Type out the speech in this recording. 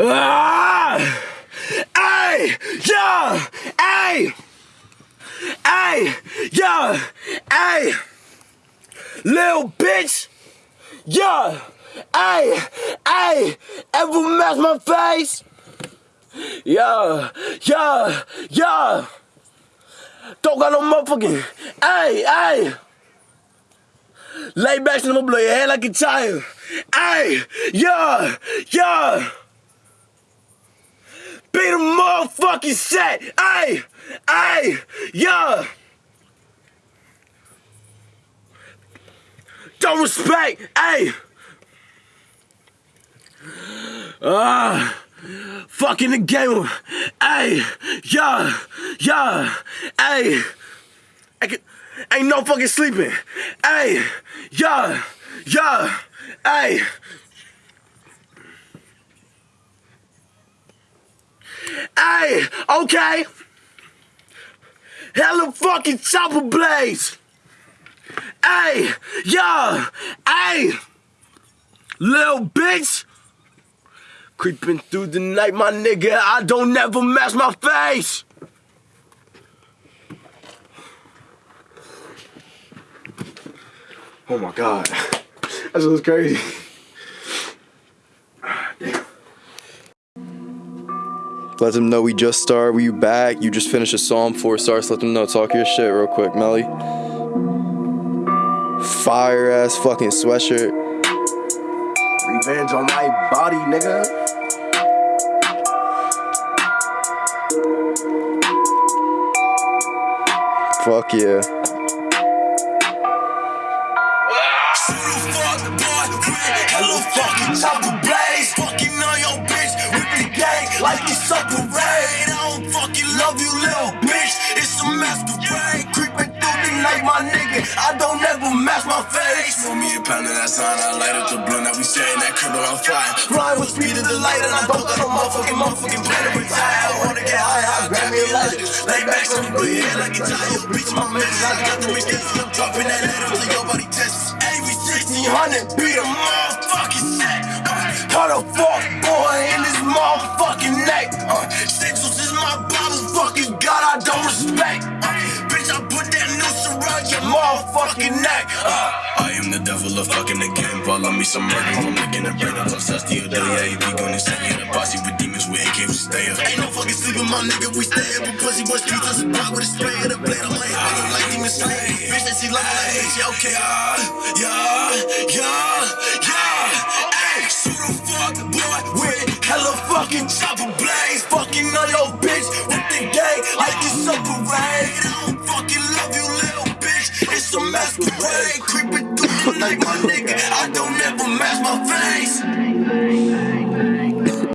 Ah! Hey! Yeah! Hey! Hey! Yeah! Hey! Little bitch! Yeah! Hey! Hey! Ever mess my face? Yeah! Yeah! Yeah! Don't got no motherfucking. Hey! Hey! Lay back and I'm gonna blow your head like a child. Hey! Yeah! Yeah! Be the motherfucking set! Hey! Hey! Yeah! Don't respect! Hey! Ah! fucking the game! Hey! Yeah! Yeah! Hey! I can, ain't no fucking sleeping! Hey! Yeah! Yeah! Hey! Hey, okay. Hella fucking chopper blades. Hey, yo, hey, little bitch. Creeping through the night, my nigga. I don't never mask my face. Oh my god, that was crazy. Let them know we just started. We back. You just finished a song, four stars. Let them know. Talk your shit real quick, Melly. Fire ass fucking sweatshirt. Revenge on my body, nigga. Fuck yeah. Hello, fucking chopper blaze. Fucking like it's a parade. I don't fucking love you, little bitch. It's a masquerade. Creeping through the night, my nigga. I don't ever mask my face. For me a pound of that sign, I light up the blunt. Now we staying that crib on fire. Flying with speed of the light, and I don't got no motherfucking motherfucking plan to retire. I wanna get high, I grab me a lighter. Lay back, so you put your head like a tire. Bitch, my bitch, I got the bitch, I'm dropping that letter till your body tests. Every 1600, beat a motherfucking set. Cut a fuck motherfucking neck. Uh, I am the devil of fucking the game. Follow me some murder. I'm making a brain. I'm obsessed the other yeah, be gonna send me the posse with demons with AKs, we stay up. Ain't no fucking sleeping, my nigga, we stay up. A pussy boy streets a block with a spray of the blade on my head. I look like demon slayer. Bitch, they see love like bitch, yeah, okay. Yeah, yeah, masquerade. Creeping through the night.